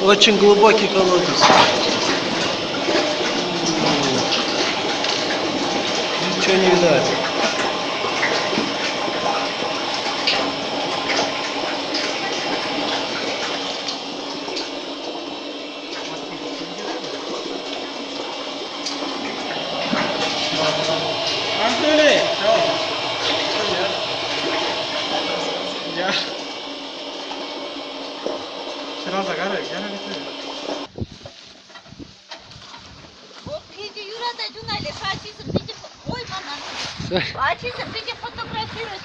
Очень глубокий колодец. Ничего не видать. Антоний! Şuradan sakar ya, gel hadi. O Peki Yura'da Cunay'la Fatih'sin bizi koymadan. Fatih'sin bizi fotoğrafını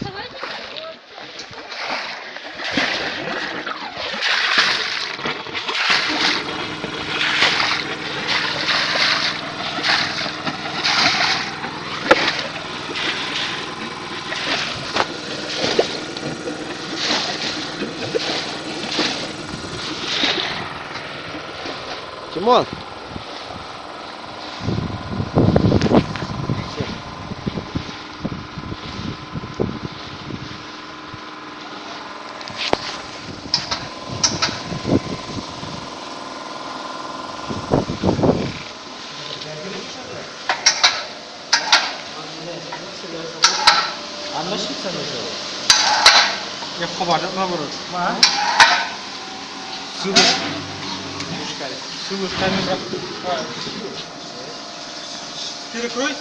Тимон! Anlaşılsa mı Ya kabartma mı vurur? Ma? Su mu? Su mu? Sen mi bırak? Перекрой.